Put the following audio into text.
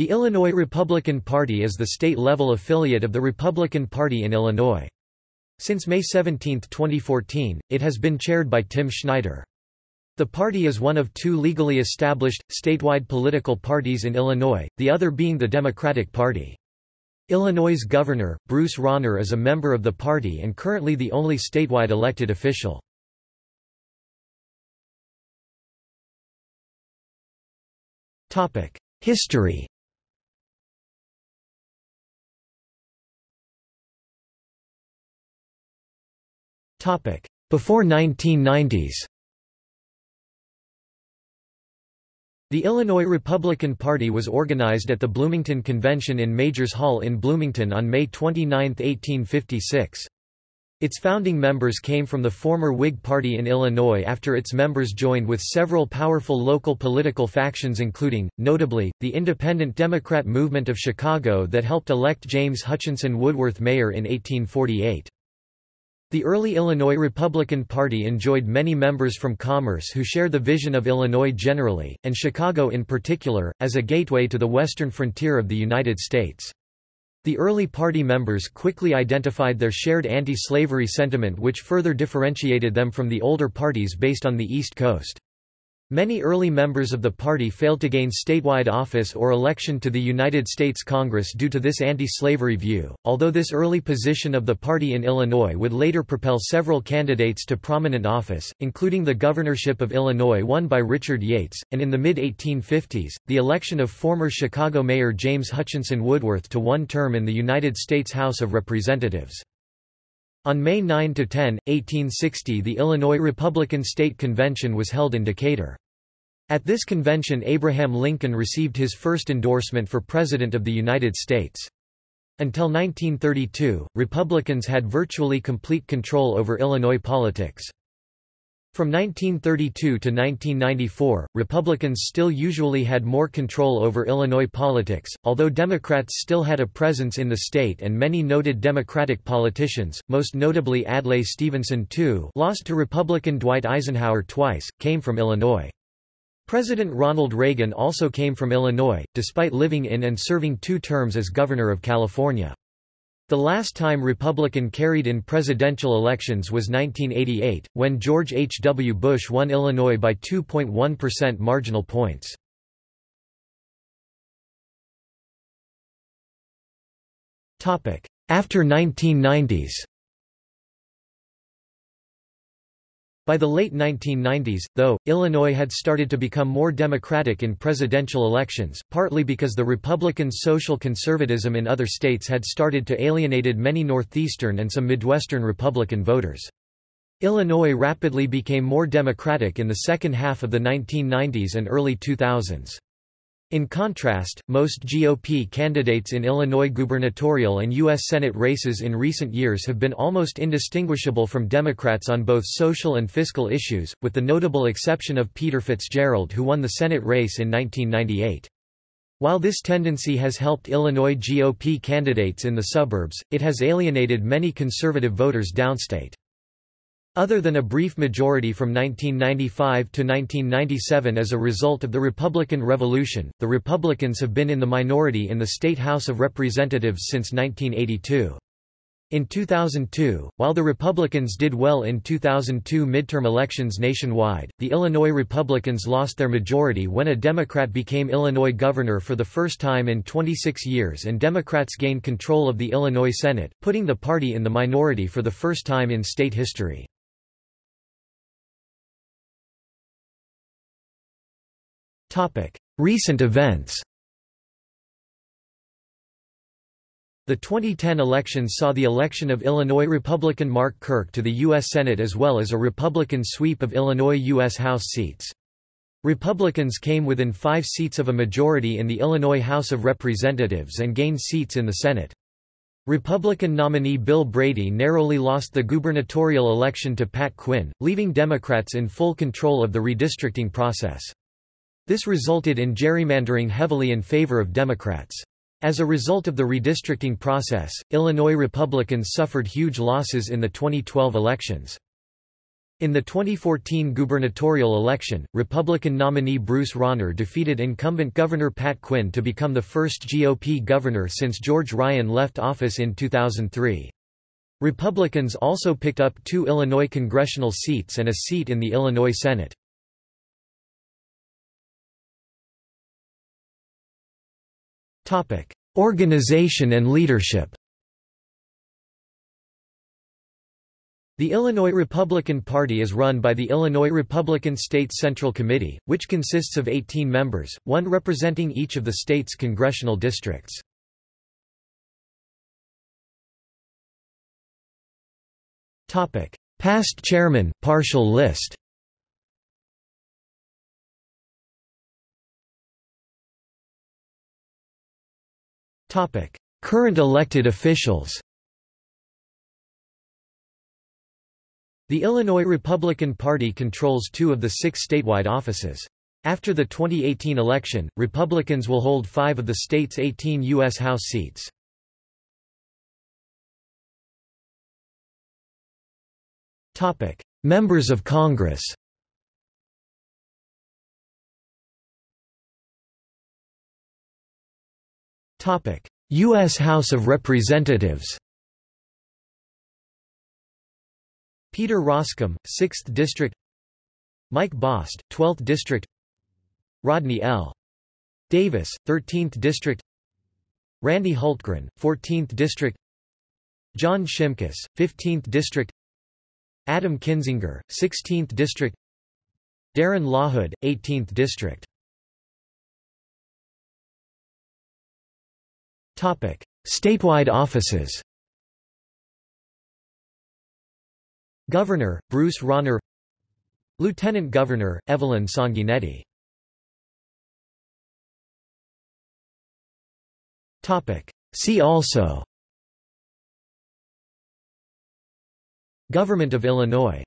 The Illinois Republican Party is the state-level affiliate of the Republican Party in Illinois. Since May 17, 2014, it has been chaired by Tim Schneider. The party is one of two legally established, statewide political parties in Illinois, the other being the Democratic Party. Illinois' governor, Bruce Rauner is a member of the party and currently the only statewide elected official. History Before 1990s The Illinois Republican Party was organized at the Bloomington Convention in Majors Hall in Bloomington on May 29, 1856. Its founding members came from the former Whig Party in Illinois after its members joined with several powerful local political factions including, notably, the Independent Democrat Movement of Chicago that helped elect James Hutchinson Woodworth mayor in 1848. The early Illinois Republican Party enjoyed many members from commerce who share the vision of Illinois generally, and Chicago in particular, as a gateway to the western frontier of the United States. The early party members quickly identified their shared anti-slavery sentiment which further differentiated them from the older parties based on the East Coast. Many early members of the party failed to gain statewide office or election to the United States Congress due to this anti-slavery view, although this early position of the party in Illinois would later propel several candidates to prominent office, including the governorship of Illinois won by Richard Yates, and in the mid-1850s, the election of former Chicago Mayor James Hutchinson Woodworth to one term in the United States House of Representatives. On May 9–10, 1860 the Illinois Republican State Convention was held in Decatur. At this convention Abraham Lincoln received his first endorsement for President of the United States. Until 1932, Republicans had virtually complete control over Illinois politics. From 1932 to 1994, Republicans still usually had more control over Illinois politics, although Democrats still had a presence in the state and many noted Democratic politicians, most notably Adlai Stevenson II lost to Republican Dwight Eisenhower twice, came from Illinois. President Ronald Reagan also came from Illinois, despite living in and serving two terms as Governor of California. The last time Republican carried in presidential elections was 1988, when George H. W. Bush won Illinois by 2.1% marginal points. After 1990s By the late 1990s, though, Illinois had started to become more democratic in presidential elections, partly because the Republican social conservatism in other states had started to alienated many Northeastern and some Midwestern Republican voters. Illinois rapidly became more democratic in the second half of the 1990s and early 2000s. In contrast, most GOP candidates in Illinois gubernatorial and U.S. Senate races in recent years have been almost indistinguishable from Democrats on both social and fiscal issues, with the notable exception of Peter Fitzgerald who won the Senate race in 1998. While this tendency has helped Illinois GOP candidates in the suburbs, it has alienated many conservative voters downstate. Other than a brief majority from 1995 to 1997 as a result of the Republican Revolution, the Republicans have been in the minority in the State House of Representatives since 1982. In 2002, while the Republicans did well in 2002 midterm elections nationwide, the Illinois Republicans lost their majority when a Democrat became Illinois governor for the first time in 26 years and Democrats gained control of the Illinois Senate, putting the party in the minority for the first time in state history. Recent events The 2010 elections saw the election of Illinois Republican Mark Kirk to the U.S. Senate as well as a Republican sweep of Illinois U.S. House seats. Republicans came within five seats of a majority in the Illinois House of Representatives and gained seats in the Senate. Republican nominee Bill Brady narrowly lost the gubernatorial election to Pat Quinn, leaving Democrats in full control of the redistricting process. This resulted in gerrymandering heavily in favor of Democrats. As a result of the redistricting process, Illinois Republicans suffered huge losses in the 2012 elections. In the 2014 gubernatorial election, Republican nominee Bruce Rauner defeated incumbent Governor Pat Quinn to become the first GOP governor since George Ryan left office in 2003. Republicans also picked up two Illinois congressional seats and a seat in the Illinois Senate. Organization and leadership. The Illinois Republican Party is run by the Illinois Republican State Central Committee, which consists of 18 members, one representing each of the state's congressional districts. Past chairman, partial list Current elected officials The Illinois Republican Party controls two of the six statewide offices. After the 2018 election, Republicans will hold five of the state's 18 U.S. House seats. Members of Congress U.S. House of Representatives Peter Roskam, 6th District Mike Bost, 12th District Rodney L. Davis, 13th District Randy Hultgren, 14th District John Shimkus, 15th District Adam Kinzinger, 16th District Darren LaHood, 18th District Statewide offices Governor, Bruce Rauner Lieutenant Governor, Evelyn Sanguinetti See also Government of Illinois